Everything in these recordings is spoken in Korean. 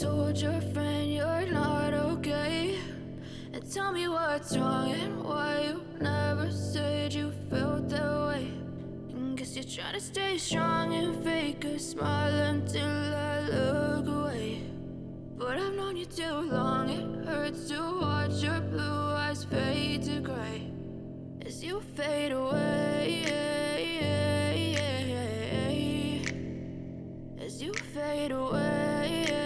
told your friend you're not okay? And tell me what's wrong and why you never said you felt that way. And guess you're trying to stay strong and fake a smile until I look away. But I've known you too long, it hurts to watch your blue eyes fade to gray as you fade away. As you fade away.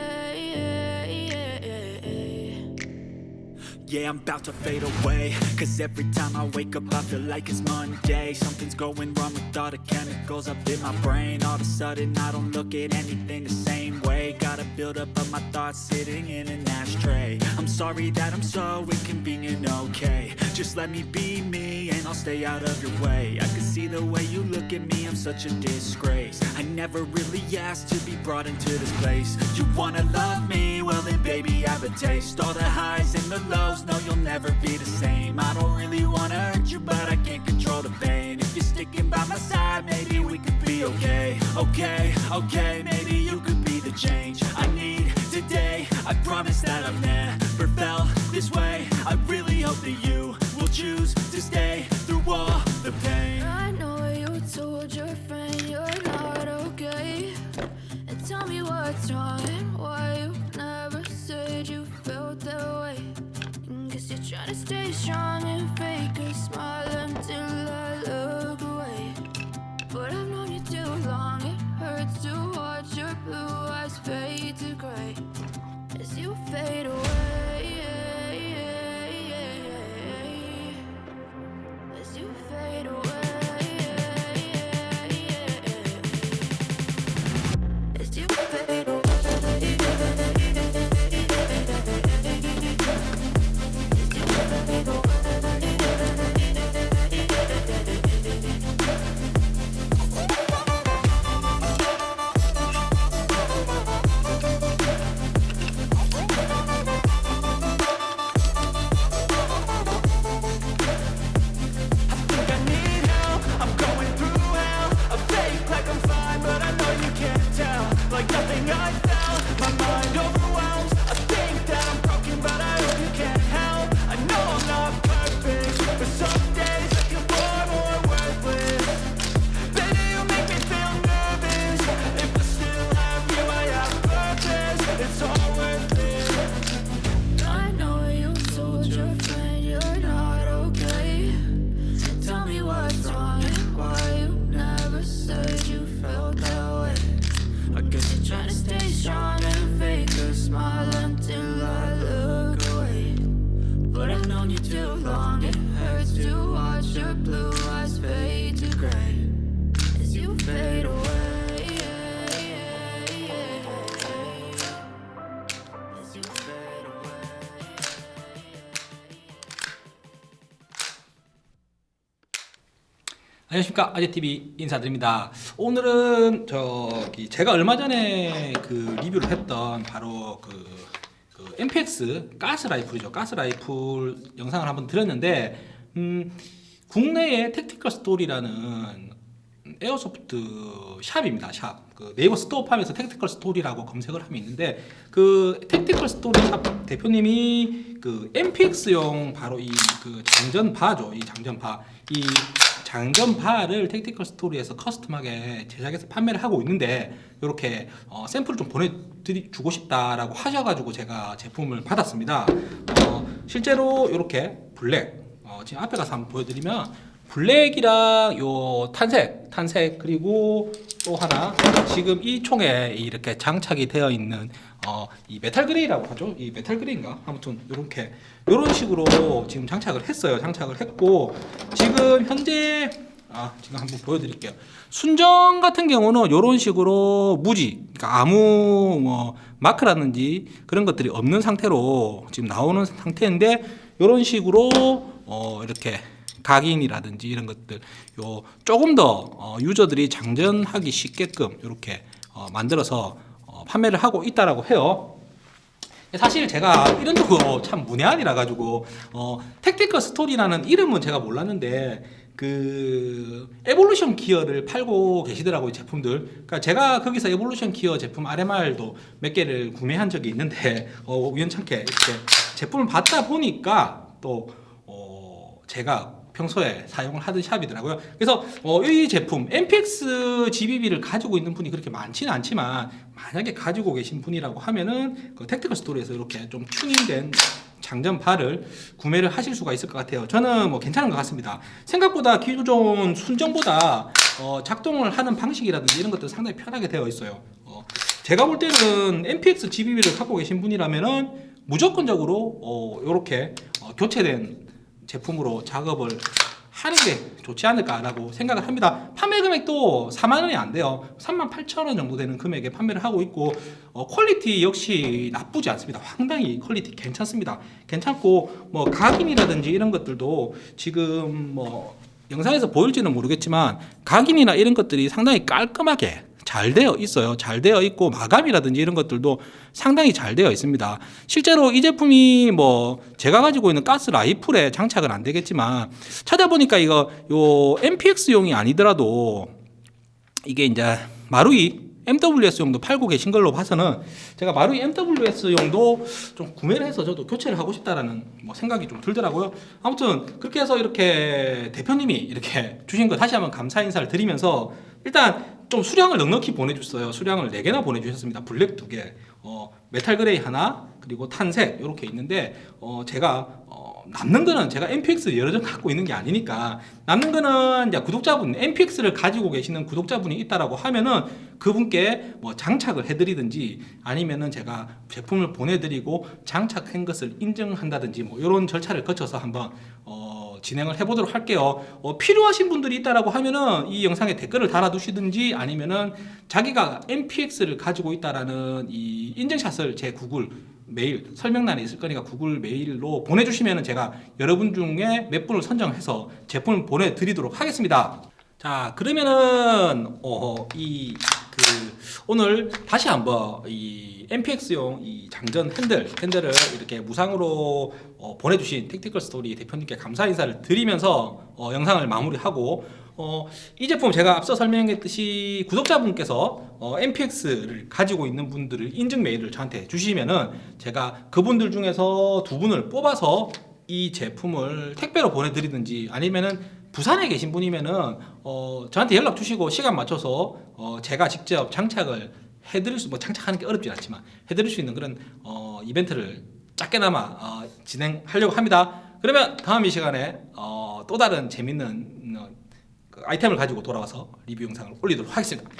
Yeah, I'm about to fade away. Cause every time I wake up I feel like it's Monday. Something's going wrong with all the chemicals up in my brain. All of a sudden I don't look at anything the same way. Got a build up of my thoughts sitting in an ashtray. I'm sorry that I'm so inconvenient, okay. Just let me be me and I'll stay out of your way. I can see the way you look at me, I'm such a disgrace. I never really asked to be brought into this place. You wanna love me? Well then baby I have a taste. All the highs and the lows, no you'll never be the same. I don't really wanna hurt you but I can't control the pain. If you're sticking by my side, maybe we could be okay. Okay, okay, maybe you could be the change I need today. I promise that I've never felt this way. I really hope that you will choose to stay through all the pain. I know you told your friend you're not okay. And tell me what's wrong and why you that guess you're trying to stay strong and fake a smile until I look away. But I've known you too long, it hurts to watch your blue eyes fade to gray as you fade away. As you fade away. As you fade 안녕하십니까. 아재TV 인사드립니다. 오늘은 저기 제가 얼마 전에 그 리뷰를 했던 바로 그, 그 MPX 가스 라이플이죠. 가스 라이플 영상을 한번 드렸는데 음, 국내의 택티컬 스토리라는 airsoft shop입니다 shop. 그 네이버 스토어팜에서 택티컬 스토리라고 검색을 하면 있는데 그 택티컬 스토리 샵 대표님이 그 MPX용 바로 이 그 장전바죠 이 장전바 이 장전바를 택티컬 스토리에서 custom하게 제작해서 판매를 하고 있는데 이렇게 어, 샘플을 좀 보내주고 싶다라고 하셔가지고 제가 제품을 받았습니다. 어, 실제로 이렇게 블랙 어, 지금 앞에 가서 한번 보여드리면 블랙이랑 요 tan색, tan색 그리고 또 하나 지금 이 총에 이렇게 장착이 되어 있는 어, 이 metal gray라고 하죠. 이 metal gray인가? 아무튼 이렇게 이런 식으로 지금 장착을 했어요. 장착을 했고 지금 현재 아, 지금 한번 보여드릴게요. 순정 같은 경우는 이런 식으로 무지, 그러니까 아무 뭐 마크라든지 그런 것들이 없는 상태로 지금 나오는 상태인데 이런 식으로 어, 이렇게 각인이라든지 이런 것들 요 조금 더 어, 유저들이 장전하기 쉽게끔 이렇게 어, 만들어서 어, 판매를 하고 있다라고 해요. 사실 제가 이런 거 참 문외한이라 가지고 어, 택티컬 스토리라는 이름은 제가 몰랐는데 그 에볼루션 기어를 팔고 계시더라고요 제품들. 그러니까 제가 거기서 에볼루션 기어 제품 RMR도 몇 개를 구매한 적이 있는데 어, 우연찮게 이렇게 제품을 받다 보니까 또 어, 제가 평소에 사용을 하던 shop이더라고요. 그래서 어, 이 제품 MPX GBB를 가지고 있는 분이 그렇게 많지는 않지만 만약에 가지고 계신 분이라고 하면은 그 택티컬 스토리에서 이렇게 좀 튜닝된 장전발을 구매를 하실 수가 있을 것 같아요. 저는 뭐 괜찮은 것 같습니다. 생각보다 기존 순정보다 어, 작동을 하는 방식이라든지 이런 것들 상당히 편하게 되어 있어요. 어, 제가 볼 때는 MPX GBB를 갖고 계신 분이라면은 무조건적으로 어, 이렇게 어, 교체된 제품으로 작업을 하는 게 좋지 않을까라고 생각을 합니다. 판매 금액도 4만 원이 안 돼요. 3만 8천 원 정도 되는 금액에 판매를 하고 있고 어, 퀄리티 역시 나쁘지 않습니다. 상당히 퀄리티 괜찮습니다. 괜찮고 뭐 각인이라든지 이런 것들도 지금 뭐 영상에서 보일지는 모르겠지만 각인이나 이런 것들이 상당히 깔끔하게 잘 되어 있어요. 잘 되어 있고 마감이라든지 이런 것들도 상당히 잘 되어 있습니다. 실제로 이 제품이 뭐 제가 가지고 있는 가스 라이플에 장착은 안 되겠지만 찾아보니까 이거 요 MPX용이 아니더라도 이게 이제 마루이 MWS용도 팔고 계신 걸로 봐서는 제가 마루이 MWS용도 좀 구매를 해서 저도 교체를 하고 싶다라는 뭐 생각이 좀 들더라고요. 아무튼 그렇게 해서 이렇게 대표님이 이렇게 주신 거 다시 한번 감사 인사를 드리면서 일단 좀 수량을 넉넉히 보내줬어요. 수량을 4개나 보내주셨습니다. 블랙 2개, 어, 메탈 그레이 하나, 그리고 탄색 이렇게 있는데 어, 제가 어, 남는 거는 제가 MPX 여러 장 갖고 있는 게 아니니까 남는 거는 이제 구독자분 MPX를 가지고 계시는 구독자분이 있다라고 하면은 그분께 뭐 장착을 해드리든지 아니면은 제가 제품을 보내드리고 장착한 것을 인정한다든지 뭐 이런 절차를 거쳐서 한번 어, 진행을 해보도록 할게요. 어, 필요하신 분들이 있다라고 하면은 이 영상에 댓글을 달아두시든지 아니면은 자기가 MPX를 가지고 있다라는 이 인증샷을 제 구글 메일 설명란에 있을 거니까 구글 메일로 보내주시면은 제가 여러분 중에 몇 분을 선정해서 제품을 보내드리도록 하겠습니다. 자 그러면은 어, 이 그 오늘 다시 한번 이 MPX용 이 장전 핸들 핸들을 이렇게 무상으로 어, 보내주신 택티컬 스토리 대표님께 감사 인사를 드리면서 어, 영상을 마무리하고 어, 이 제품 제가 앞서 설명했듯이 구독자분께서 어, MPX를 가지고 있는 분들을 인증 메일을 저한테 주시면은 제가 그분들 중에서 두 분을 뽑아서 이 제품을 택배로 보내드리든지 아니면은 부산에 계신 분이면은 어, 저한테 연락 주시고 시간 맞춰서 어, 제가 직접 장착을 해드릴 수, 뭐 장착하는 게 어렵진 않지만 해드릴 수 있는 그런 어, 이벤트를 작게나마 어, 진행하려고 합니다. 그러면 다음 이 시간에 어, 또 다른 재밌는 어, 그 아이템을 가지고 돌아와서 리뷰 영상을 올리도록 하겠습니다.